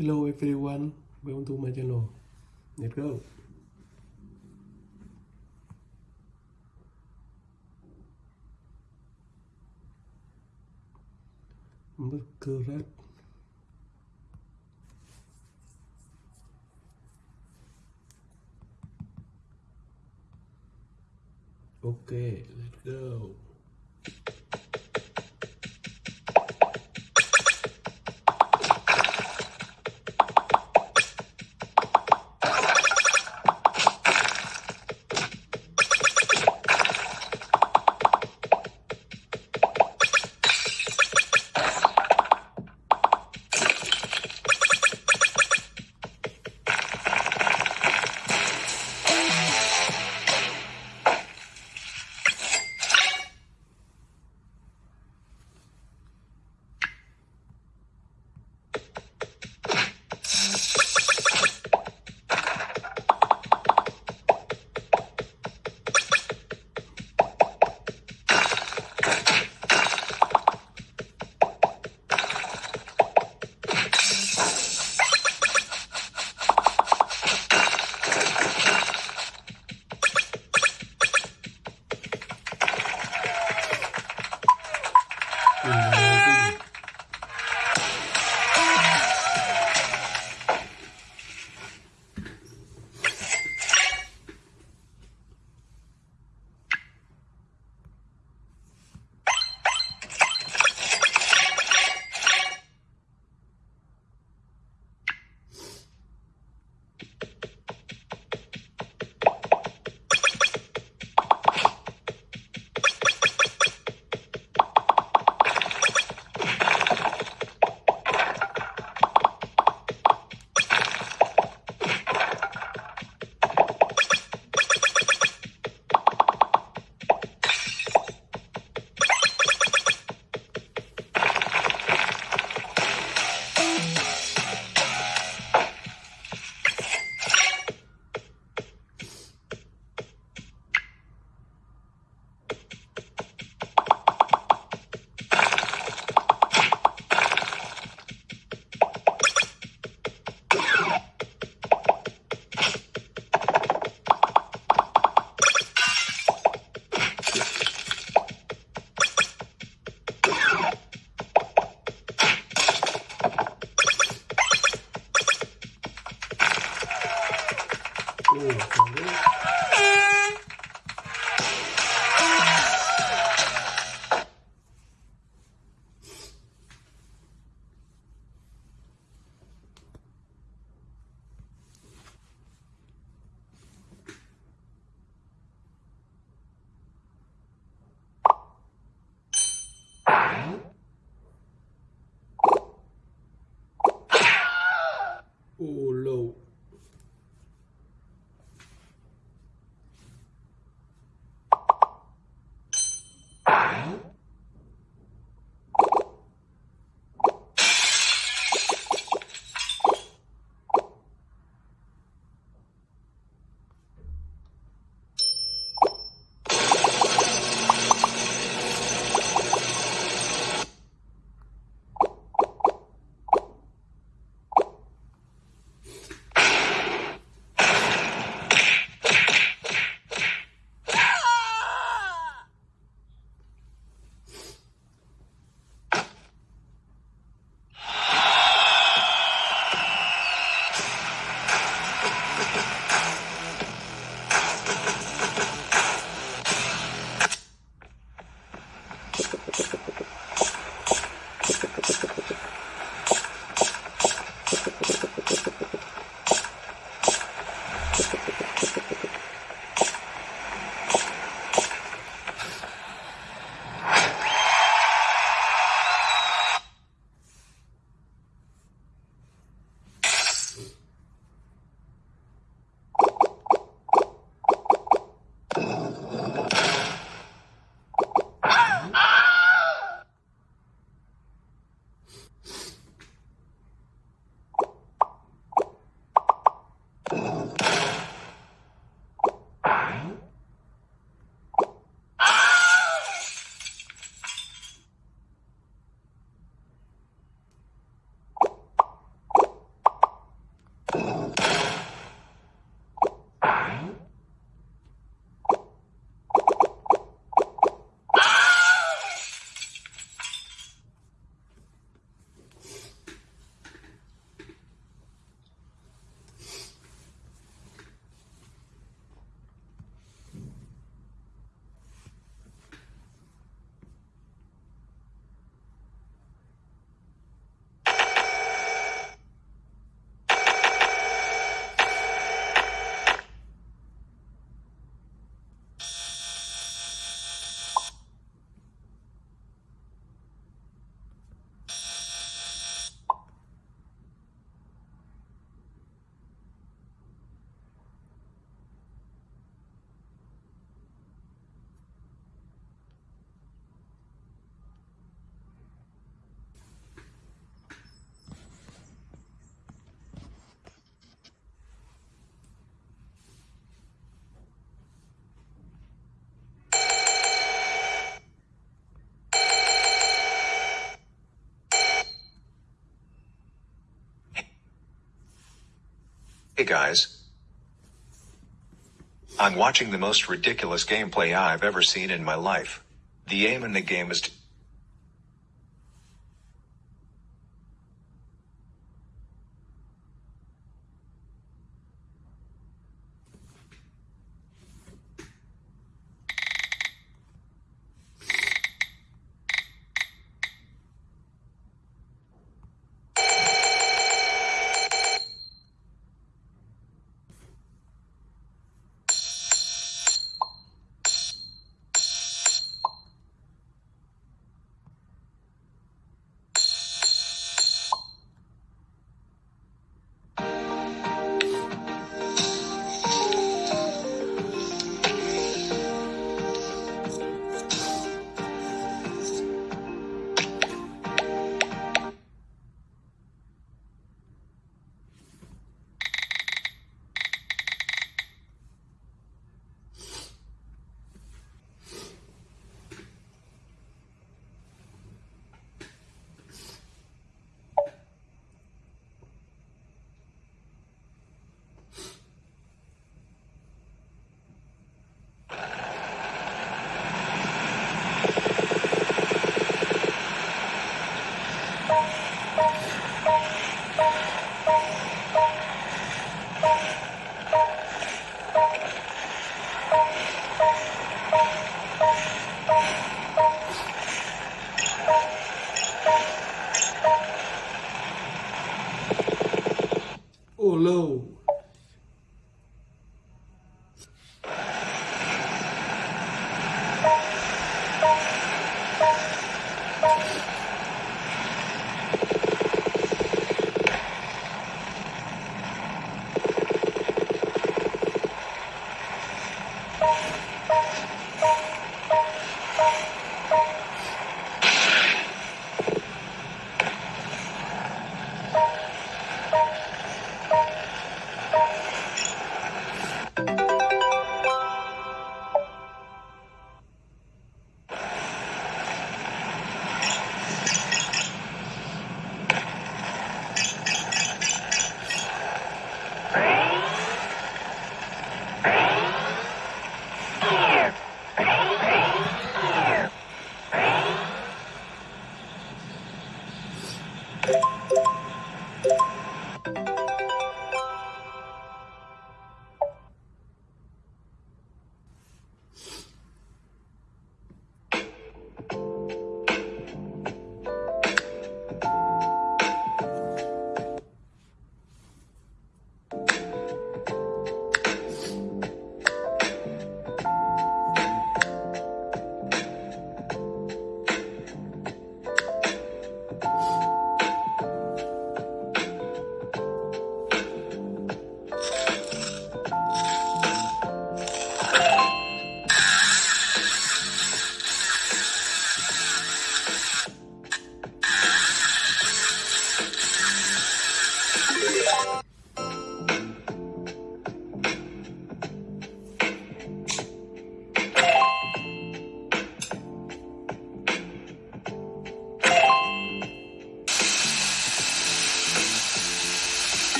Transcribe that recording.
Hello everyone, welcome to my channel. Let's go. Masquerade. Okay, let's go. all ハハハハ! ái. Hey guys. I'm watching the most ridiculous gameplay I've ever seen in my life. The aim in the game is